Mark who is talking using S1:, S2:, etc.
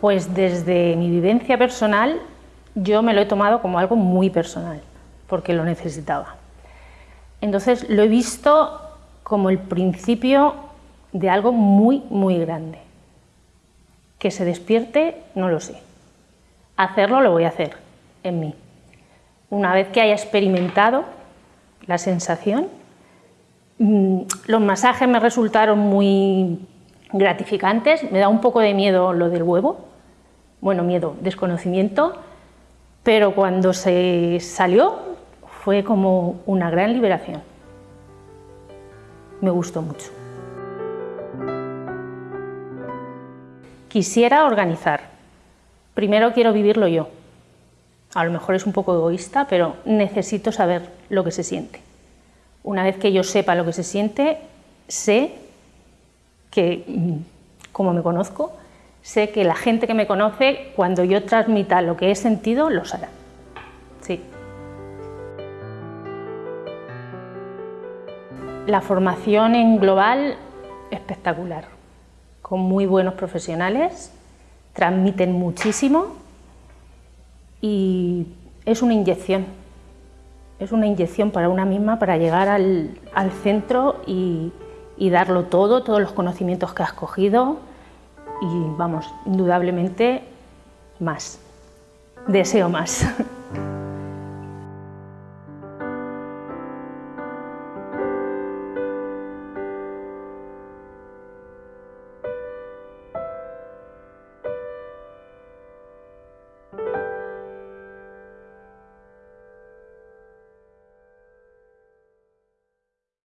S1: Pues desde mi vivencia personal yo me lo he tomado como algo muy personal, porque lo necesitaba. Entonces lo he visto como el principio de algo muy, muy grande. Que se despierte, no lo sé. Hacerlo lo voy a hacer en mí. Una vez que haya experimentado la sensación, mm, los masajes me resultaron muy gratificantes, me da un poco de miedo lo del huevo, bueno, miedo, desconocimiento, pero cuando se salió fue como una gran liberación. Me gustó mucho. Quisiera organizar. Primero quiero vivirlo yo. A lo mejor es un poco egoísta, pero necesito saber lo que se siente. Una vez que yo sepa lo que se siente, sé que, mm, como me conozco, sé que la gente que me conoce, cuando yo transmita lo que he sentido, lo sabrá. Sí. La formación en global, espectacular, con muy buenos profesionales, transmiten muchísimo y es una inyección, es una inyección para una misma para llegar al, centro y, y darlo todo, todos los conocimientos que has cogido, y vamos, indudablemente más. Deseo más.